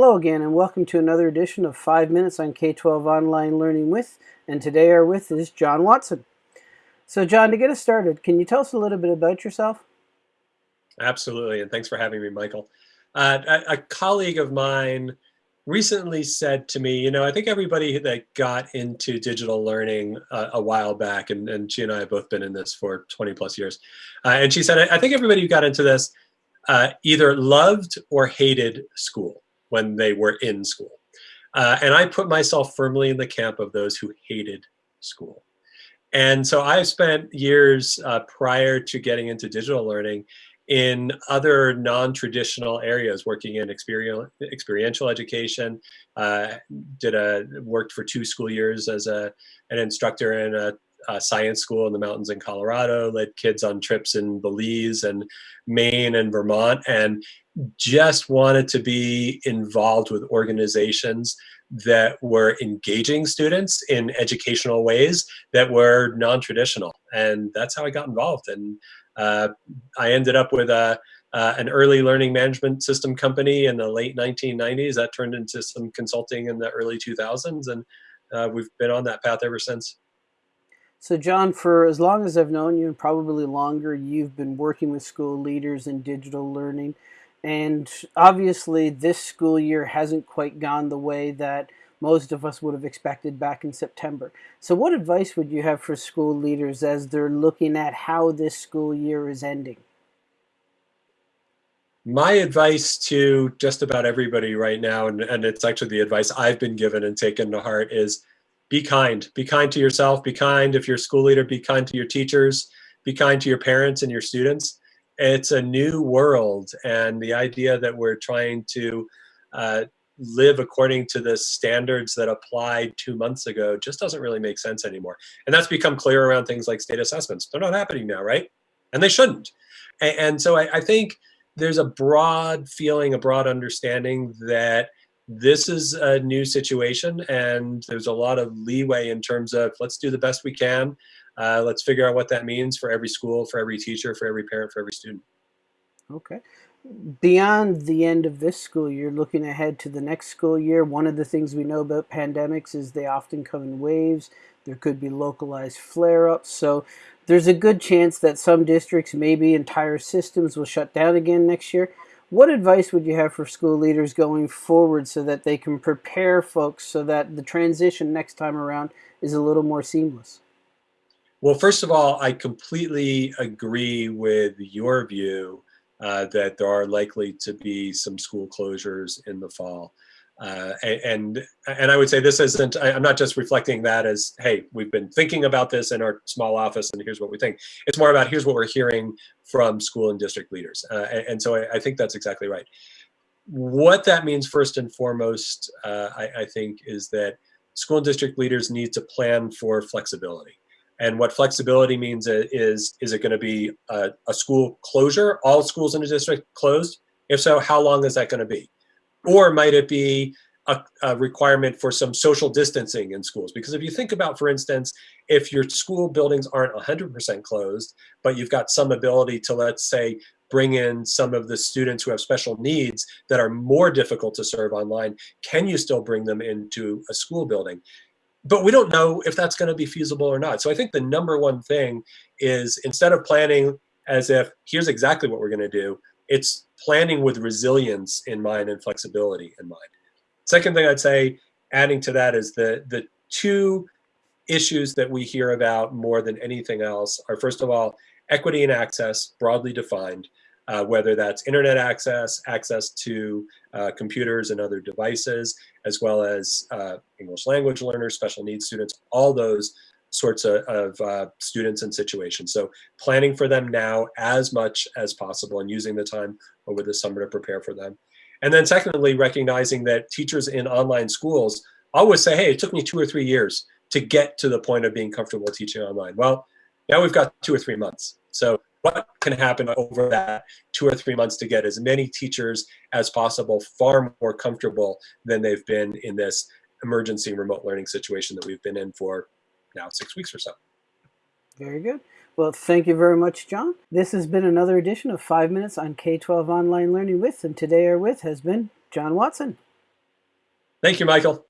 Hello again and welcome to another edition of 5 Minutes on K-12 Online Learning With and today our with is John Watson. So John, to get us started, can you tell us a little bit about yourself? Absolutely, and thanks for having me, Michael. Uh, a, a, colleague of mine recently said to me, you know, I think everybody that got into digital learning uh, a while back, and, and she and I have both been in this for 20 plus years, uh, and she said, I, I think everybody who got into this uh, either loved or hated school when they were in school. Uh, and I put myself firmly in the camp of those who hated school. And so I spent years uh, prior to getting into digital learning in other non-traditional areas, working in experiential, education, uh, did a worked for two school years as a an instructor in a, a, science school in the mountains in Colorado, led kids on trips in Belize and Maine and Vermont, and just wanted to be involved with organizations that were engaging students in educational ways that were non-traditional and that's how i got involved and uh, i ended up with a, uh, an early learning management system company in the late 1990s that turned into some consulting in the early 2000s and uh, we've been on that path ever since so john for as long as i've known you and probably longer you've been working with school leaders in digital learning and obviously, this school year hasn't quite gone the way that most of us would have expected back in September. So, what advice would you have for school leaders as they're looking at how this school year is ending? My advice to just about everybody right now, and, and it's actually the advice I've been given and taken to heart, is be kind. Be kind to yourself. Be kind if you're a school leader. Be kind to your teachers. Be kind to your parents and your students it's a new world and the idea that we're trying to uh, live according to the standards that applied two months ago just doesn't really make sense anymore and that's become clear around things like state assessments they're not happening now right and they shouldn't and, and so I, I think there's a broad feeling a broad understanding that this is a new situation and there's a lot of leeway in terms of let's do the best we can uh, let's figure out what that means for every school, for every teacher, for every parent, for every student. Okay. Beyond the end of this school year, looking ahead to the next school year, one of the things we know about pandemics is they often come in waves. There could be localized flare-ups. So there's a good chance that some districts, maybe entire systems, will shut down again next year. What advice would you have for school leaders going forward so that they can prepare folks so that the transition next time around is a little more seamless? Well, first of all, I completely agree with your view uh, that there are likely to be some school closures in the fall. Uh, and and I would say this isn't. I'm not just reflecting that as, hey, we've been thinking about this in our small office, and here's what we think. It's more about here's what we're hearing from school and district leaders, uh, and, and, so I, I, think that's exactly right. What that means, first and foremost, uh, I, I think, is that school district leaders need to plan for flexibility. And what flexibility means is, is it going to be a, a, school closure, all schools in the district closed? If so, how long is that going to be? Or might it be a, a, requirement for some social distancing in schools? Because if you think about, for instance, if your school buildings aren't 100% closed, but you've got some ability to, let's say, bring in some of the students who have special needs that are more difficult to serve online, can you still bring them into a school building? but we don't know if that's going to be feasible or not. So I think the number one thing is instead of planning as if here's exactly what we're going to do, it's planning with resilience in mind and flexibility in mind. Second thing I'd say, adding to that is the, the two issues that we hear about more than anything else are first of all, equity and access broadly defined uh, whether that's internet access, access to uh, computers and other devices, as well as uh, English language learners, special needs students, all those sorts of, of uh, students and situations. So planning for them now as much as possible and using the time over the summer to prepare for them. And then secondly, recognizing that teachers in online schools always say, hey, it took me two or three years to get to the point of being comfortable teaching online. Well, now we've got two or three months. So what can happen over that two or three months to get as many teachers as possible far more comfortable than they've been in this emergency remote learning situation that we've been in for now six weeks or so. Very good. Well, thank you very much, John. This has been another edition of Five Minutes on K 12 Online Learning with, and today our with has been John Watson. Thank you, Michael.